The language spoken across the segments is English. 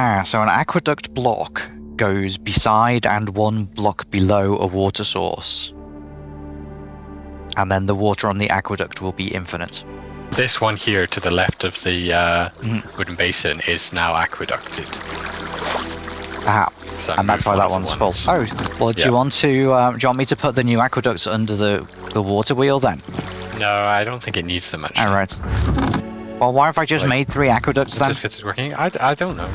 Ah, so an aqueduct block goes beside and one block below a water source. And then the water on the aqueduct will be infinite. This one here to the left of the uh, Mhm. wooden basin is now aqueducted. Ah, So and that's why that one's of full. Oh, well, do Yeah. you want to? Um, do you want me to put the new aqueducts under the the water wheel then? No, I don't think it needs them much. All right. Well, why have I just Like- made three aqueducts then? just 'cause it's working. I, I don't know.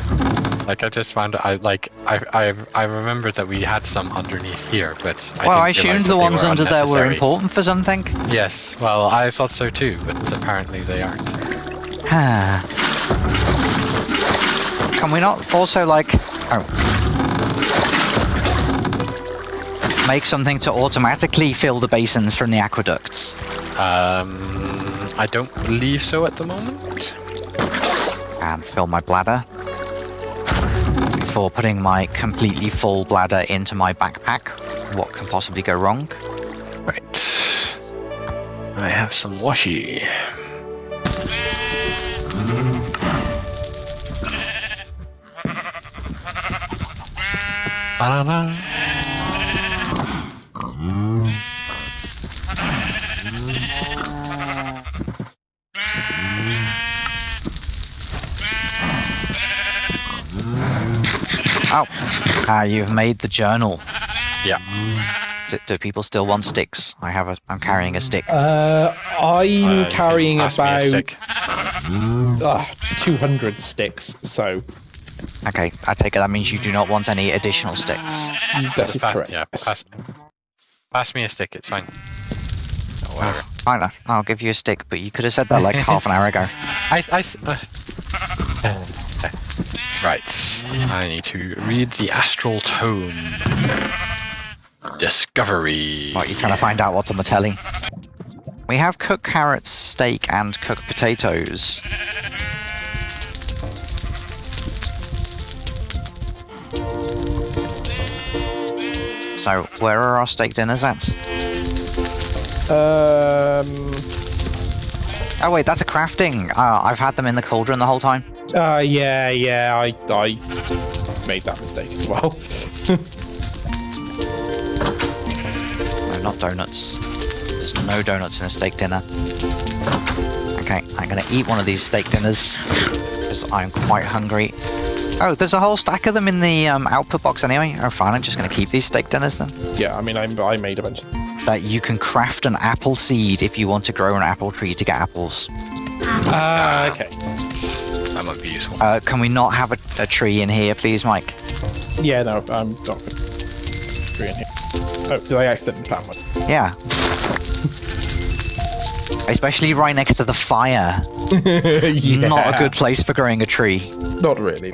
Like I just found I like I I I remember that we had some underneath here, but I well, I assumed the ones under there were important for something. Yes, well I thought so too, but apparently they aren't. Can we not also like oh make something to automatically fill the basins from the aqueducts? Um, I don't believe so at the moment. and fill my bladder before putting my completely full bladder into my backpack. What can possibly go wrong? Right. I have some washi. Banana. Ah, you've made the journal. Yeah. Do, do people still want sticks? I have a. I'm carrying a stick. Uh, I'm Uh, carrying a about stick. uh, 200 sticks, so Okay, I take it that means you do not want any additional sticks. that Just is correct. Yeah, pass, pass me a stick, it's fine. Oh, whatever. Fine, enough, I'll give you a stick, but you could have said that like half an hour ago. I, uh. Right. I need to read the astral tome. Discovery. What, you trying to find out what's on the telly? We have cooked carrots, steak, and cooked potatoes. So, where are our steak dinners at? Um, Oh wait, that's a crafting. Uh, I've had them in the cauldron the whole time. uh, yeah, yeah, I, I made that mistake as well. No, not donuts. There's no donuts in a steak dinner. Okay, I'm gonna eat one of these steak dinners because I'm quite hungry. Oh, there's a whole stack of them in the um, output box anyway. Oh, fine. I'm just gonna keep these steak dinners then. yeah, I mean, I, I made a bunch. Of, That you can craft an apple seed if you want to grow an apple tree to get apples. ah, okay. That might be useful. Uh, can we not have a, a tree in here, please, Mike? Yeah, no, I'm not agree in here. Oh, did I accidentally plant one? Yeah. Especially right next to the fire. yeah, Not a good place for growing a tree. Not really.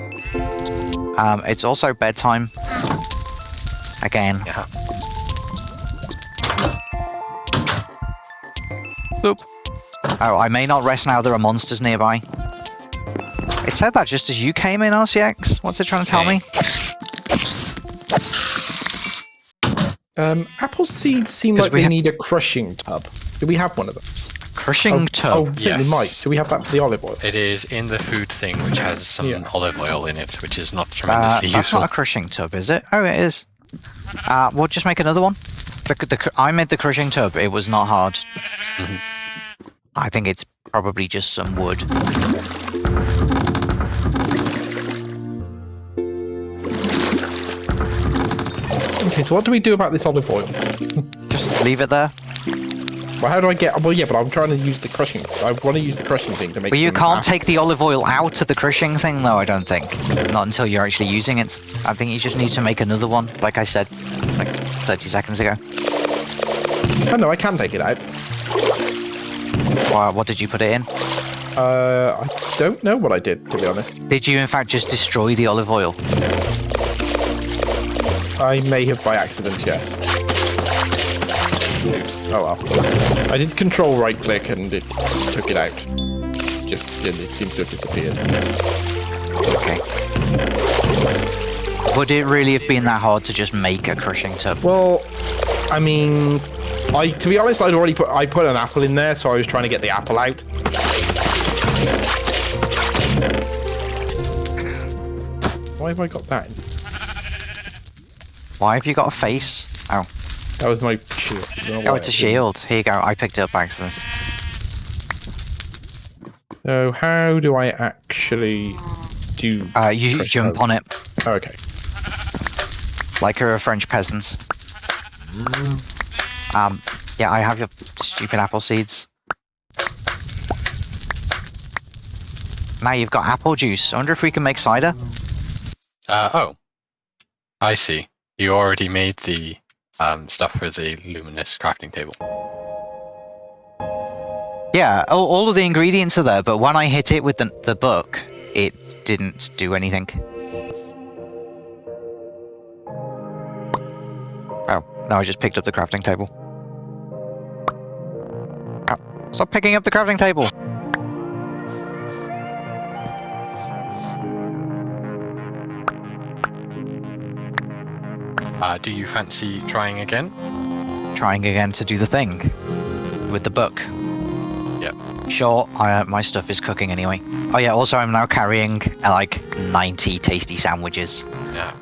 Um, it's also bedtime. Again. Yeah. Oh, I may not rest now there are monsters nearby. It said that just as you came in, RCX. What's it trying to tell me? Um, apple seeds seem like they need a crushing tub. Do we have one of those? Crushing oh, tub. Oh, I think we Yes. might. Do we have that for the olive oil? It is in the food thing, which has some Yeah. olive oil in it, which is not Uh, tremendously that's useful. not a crushing tub, is it? Oh, it is. Uh, we'll just make another one. The, the, I made the crushing tub. It was not hard. Mhm. I think it's probably just some wood. Okay, so what do we do about this olive oil? Just leave it there. Well, how do I get? Well, yeah, but I'm trying to use the crushing. I want to use the crushing thing to make. But you can't apple- take the olive oil out of the crushing thing, though, I don't think. Not until you're actually using it. I think you just need to make another one, like I said, like 30 seconds ago. Oh no, I can take it out. Well, what did you put it in? Uh, I don't know what I did to be honest. Did you, in fact, just destroy the olive oil? I may have by accident. Yes. Oops. Oh well. I did control right click and it took it out. Just it seems to have disappeared. Okay. Would it really have been that hard to just make a crushing tub? Well, I mean, I to be honest, I'd already put I put an apple in there, so I was trying to get the apple out. Why have I got that? Why have you got a face? Oh, That was my shield. I oh, it's a I didn't- shield. Here you go. I picked it up by accident. So how do I actually do? Uh, you jump O. on it Oh, okay. like you're a French peasant. Um, yeah, I have your stupid apple seeds. Now you've got apple juice. I wonder if we can make cider. Uh, oh. I see. You already made the um, stuff for the luminous crafting table. Yeah, all, all of the ingredients are there, but when I hit it with the, the book, it didn't do anything. Oh, no, I just picked up the crafting table. Stop picking up the crafting table! Uh, do you fancy trying again? Trying again to do the thing with the book. Yep. Sure, I, uh, my stuff is cooking anyway. Oh yeah, also I'm now carrying uh, like 90 tasty sandwiches. Yeah.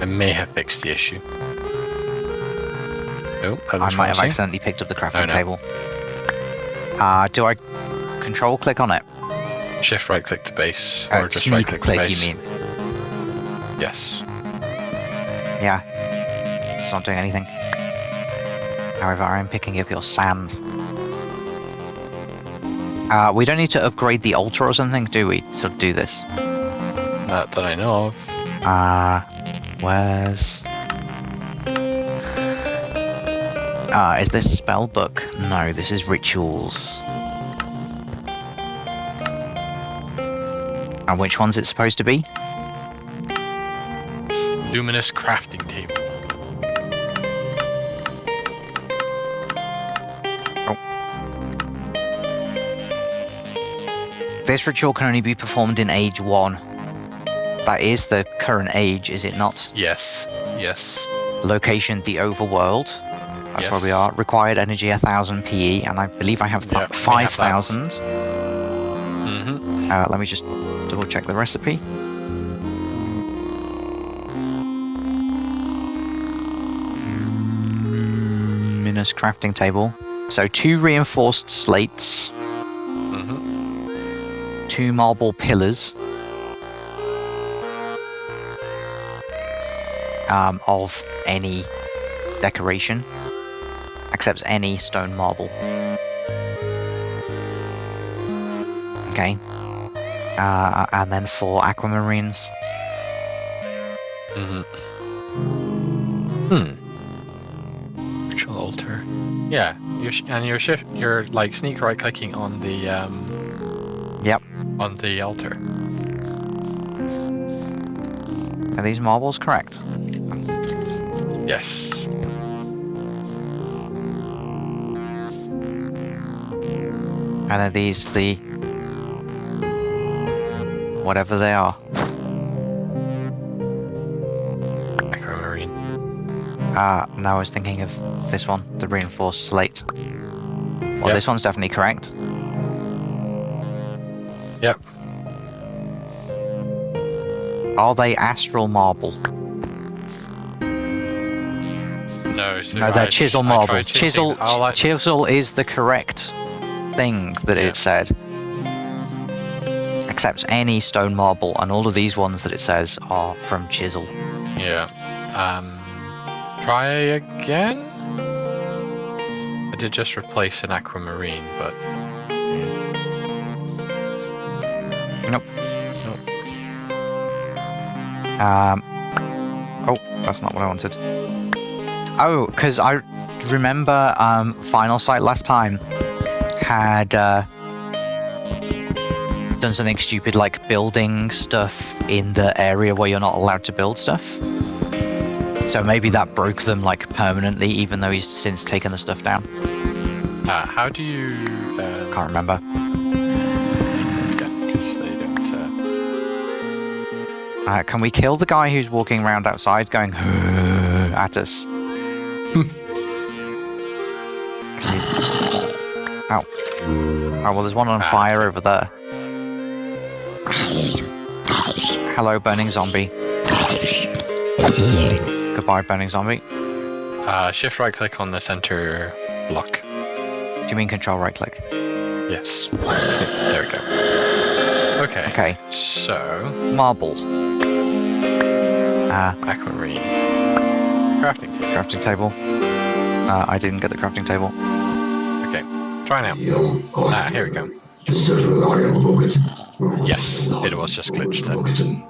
I may have fixed the issue. Oh, I might have promising. accidentally picked up the crafting no. table. Uh, do I control click on it? Shift right click to base, Uh, or just right click click, you mean? Yes. Yeah. It's not doing anything. However, I'm picking up your sand. Uh, we don't need to upgrade the altar or something, do we, to do this? Not that I know of. Uh, where's... Ah, is this spell book? No, this is rituals. And which one's it supposed to be? Luminous crafting table. Oh. This ritual can only be performed in age 1. That is the current age, is it not? Yes. Yes. Location, the overworld. That's where we are. Required energy, 1000 PE, and I believe I have Yeah, we have that. 5000. Mm-hmm. Uh, let me just double check the recipe. Luminous crafting table. So two reinforced slates, Mm-hmm. two marble pillars um, of any decoration, accepts any stone marble. Okay. Uh, and then four aquamarines. Mm-hmm. Hmm. Ritual altar. Yeah, you're sh- and you're shift. You're like sneak right clicking on the um. Yep. On the altar. Are these marbles correct? Yes. And are these the whatever they are? Aquamarine. Uh, no, I was thinking of this one, the reinforced slate. Well, Yep. this one's definitely correct. Yep. Are they astral marble? No. So No, they're I- chisel marble. Chisel, chisel is the correct thing that Yeah. it said. Accepts any stone marble, and all of these ones that it says are from chisel. Yeah. Um. Try again. I did just replace an aquamarine, but Nope. nope. Um. Oh, that's not what I wanted. Oh, because I remember um, Final Sight last time had uh, done something stupid like building stuff in the area where you're not allowed to build stuff. So maybe that broke them like permanently, even though he's since taken the stuff down. uh, how do you? Uh, Can't remember. don't. Uh, Uh, can we kill the guy who's walking around outside going at us? Ow. Oh, well, there's one on Ah. fire over there. Hello, burning zombie. Goodbye, burning zombie. Uh, shift right click on the center block. Do you mean control right click? Yes. there we go. Okay. Okay, So, marble. Uh, aquamarine. Crafting table. crafting table. Uh, I didn't get the crafting table. Try now. Ah, here we go. Yes, it was just glitched then.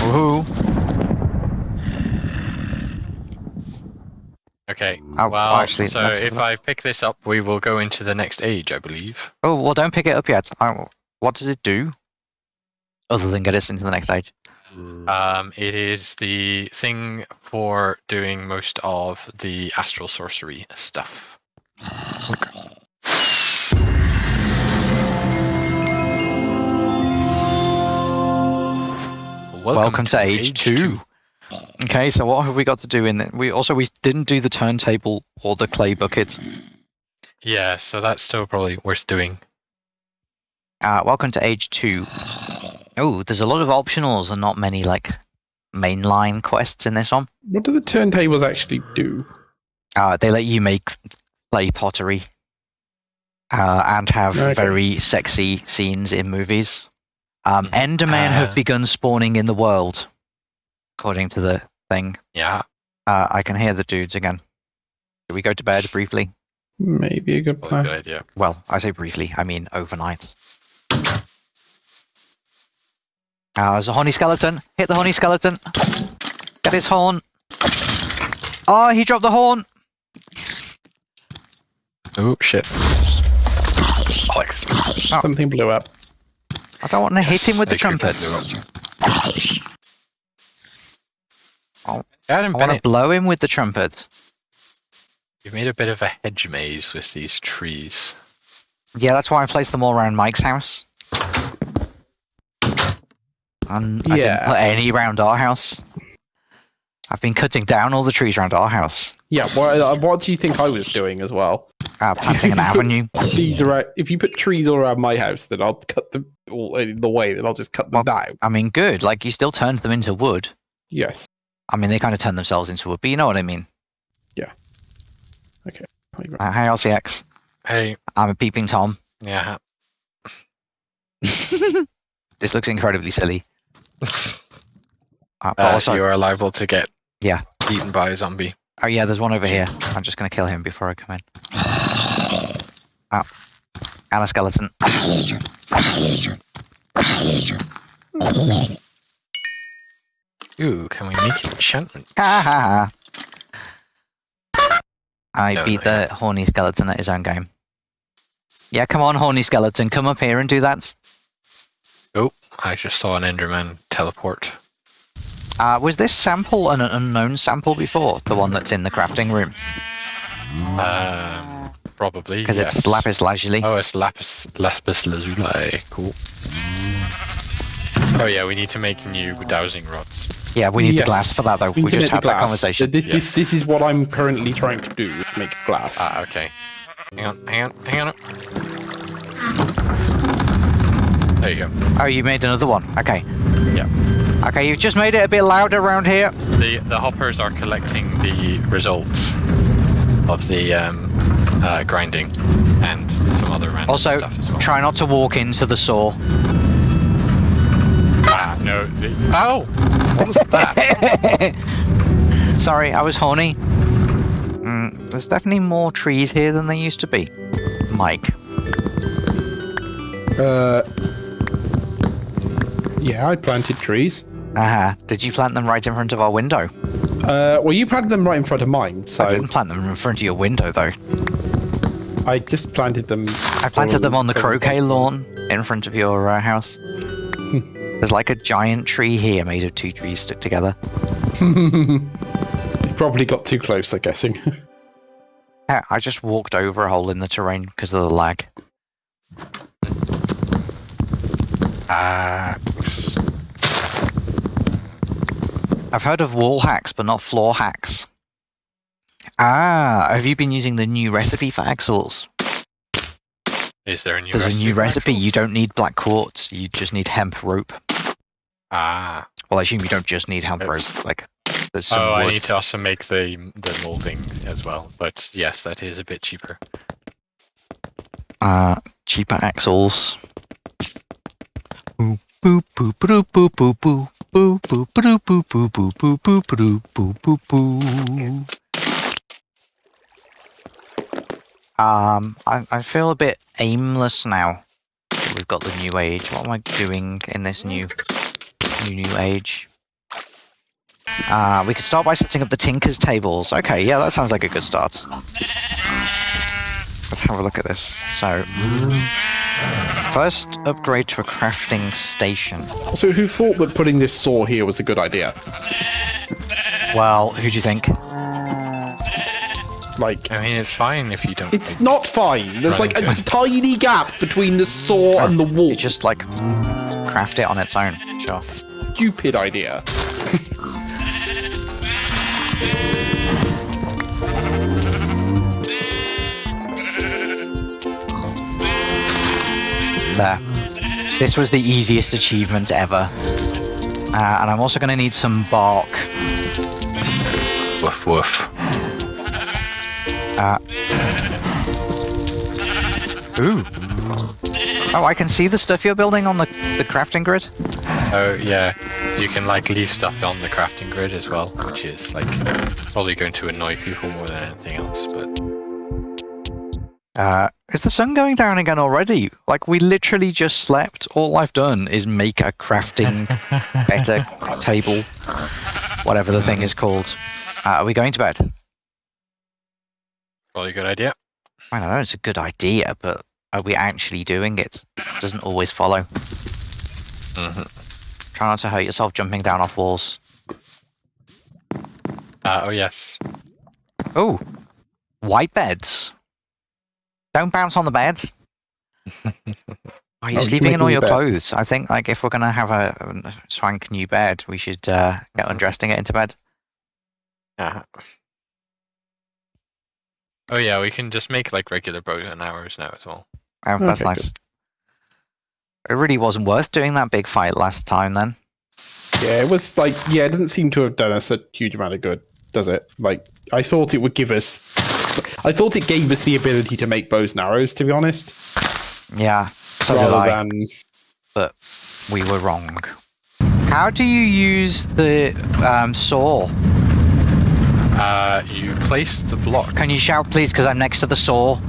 Woohoo! Okay. Oh, well, actually, so if I pick this up, we will go into the next age, I believe. Oh, well, don't pick it up yet. What does it do? Other than get us into the next stage. Um, it is the thing for doing most of the astral sorcery stuff. Welcome, to, age, two. Okay, so what have we got to do in it? We also we didn't do the turntable or the clay bucket. Yeah, so that's still probably worth doing. Uh, welcome to age two. Oh, there's a lot of optionals and not many like mainline quests in this one. What do the turntables actually do? Uh, they let you make clay pottery uh, and have Okay. very sexy scenes in movies. Um, Endermen Uh. have begun spawning in the world, according to the thing. Yeah. Uh, I can hear the dudes again. Should we go to bed briefly? Maybe a good Probably a plan. good idea. Well, I say briefly, I mean overnight. Uh, there's a horny skeleton. Hit the honey skeleton. Get his horn. Oh, he dropped the horn. Oh shit. Alex. Something blew up. I don't want to hit him with the trumpets. Oh, Adam I want to blow him with the trumpets. you've made a bit of a hedge maze with these trees. Yeah, that's why I placed them all around Mike's house. And I didn't put any around our house. I've been cutting down all the trees around our house, Yeah, what, uh, what do you think I was doing as well? uh, planting an avenue. Trees around, if you put trees all around my house, then I'll cut them all in the way, then I'll just cut them down. I mean, good. Like you still turned them into wood. Yes. I mean, they kind of turned themselves into wood, but you know what I mean. Yeah. Okay. Uh, hey, LCX. Hey, I'm a peeping Tom. yeah. this looks incredibly silly. Uh, but Uh, also, you are liable to get Yeah. eaten by a zombie. oh yeah, there's one over here. I'm just gonna kill him before I come in. Oh, and a skeleton. Ooh, can we make enchantment? Ha ha ha. I No, beat no, the horny skeleton at his own game. Yeah, come on, horny skeleton, come up here and do that. Oh, I just saw an Enderman teleport. Uh, was this sample an unknown sample before? The one that's in the crafting room? Um, probably. Because yes. it's lapis lazuli. Oh, it's lapis lapis lazuli. Cool. Oh yeah, we need to make new dowsing rods. Yeah, we need Yes. the glass for that though. We Internet just had that glass. conversation. This, this, Yes. this is what I'm currently trying to do, is make glass. Ah, okay. Hang on, hang on, hang on. There you go. Oh, you made another one. Okay. Yeah. Okay, you've just made it a bit louder around here. The the hoppers are collecting the results of the um, uh, grinding and some other random Also, stuff as well. Also, try not to walk into the saw. ah, no. The, oh, what was that? Sorry, I was horny. Mm, there's definitely more trees here than there used to be. Mike. Uh, yeah, I planted trees. Uh-huh. Did you plant them right in front of our window? Uh, well, you planted them right in front of mine, so. I didn't plant them in front of your window though. I just planted them. I planted them on the croquet everyone. lawn in front of your uh, house. There's like a giant tree here made of two trees stuck together. you probably got too close, I'm guessing. Yeah, I just walked over a hole in the terrain because of the lag. Ah, I've heard of wall hacks, but not floor hacks. Ah, have you been using the new recipe for axles? Is there a new There's recipe a new recipe. axles? You don't need black quartz. You just need hemp rope. Ah. Well, I assume you don't just need hemp Oops. rope. Like, there's some Oh, I need to also make the the molding as well. But yes, that is a bit cheaper. uh, cheaper axles. Boo boo boo boo boo boo boo boo boo boo boo boo boo boo boo boo boo boo. Um, I I feel a bit aimless now. We've got the new age. What am I doing in this new new new age? Uh, we could start by setting up the Tinker's tables. Okay, yeah, that sounds like a good start. Let's have a look at this. So, first upgrade to a crafting station. So who thought that putting this saw here was a good idea? Well, who do you think? Like, I mean, it's fine if you don't. it's think- not fine. There's like a tiny gap between the saw Oh, and the wall. You just like craft it on its own. Sure. Stupid idea. This was the easiest achievement ever. Uh, and I'm also going to need some bark. Woof woof. Uh, ooh. Oh, I can see the stuff you're building on the, the crafting grid. Oh yeah, you can like leave stuff on the crafting grid as well, which is like probably going to annoy people more than anything else. But Uh, is the sun going down again already? Like, we literally just slept. All I've done is make a crafting better table, whatever the thing is called. Uh, are we going to bed? probably a good idea. I don't know, it's a good idea, but are we actually doing it? Doesn't always follow. hmm Try not to hurt yourself jumping down off walls. Uh, oh yes. Oh, white beds. Don't bounce on the beds. Are you Oh, sleeping in all your beds? clothes? I think like if we're gonna have a, a swank new bed, we should uh, get undressed and get into bed. Uh, oh yeah, we can just make like regular boat and arrows now as well. Oh, that's Okay, nice. It really wasn't worth doing that big fight last time then. Yeah, it was like, yeah, it doesn't seem to have done us a huge amount of good, does it? Like, I thought it would give us. I thought it gave us the ability to make bows and arrows, to be honest. Yeah, so did rather I. than. But we were wrong. How do you use the um, saw? Uh, you place the block. Can you shout please because I'm next to the saw?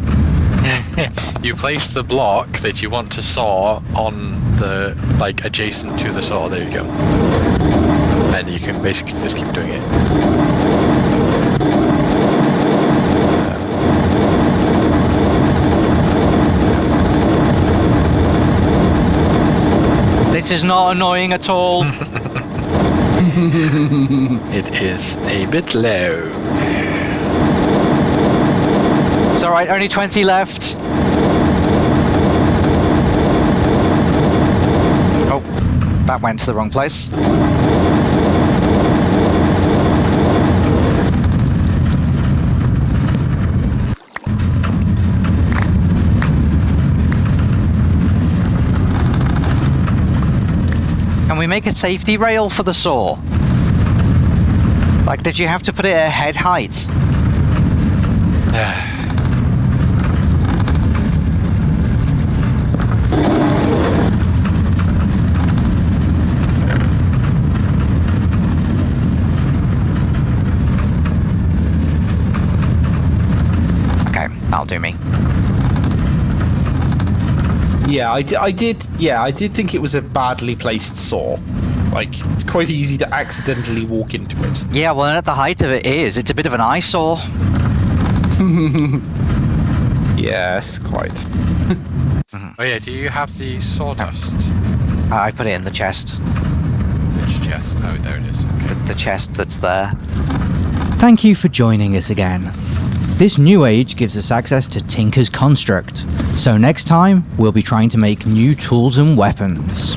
you place the block that you want to saw on the like adjacent to the saw. There you go. And you can basically just keep doing it. This is not annoying at all. It is a bit low. it's alright, only 20 left. Oh, that went to the wrong place. Make a safety rail for the saw? Like, did you have to put it at head height? Okay, that'll do me. Yeah, I, di- I did. Yeah, I did think it was a badly placed saw. Like, it's quite easy to accidentally walk into it. Yeah, well, at the height of it is, it's a bit of an eyesore. yes, quite. Oh yeah, do you have the sawdust? I I put it in the chest, Which chest? Oh, there it is. the, the chest that's there. Thank you for joining us again. This new age gives us access to Tinker's Construct, so next time we'll be trying to make new tools and weapons.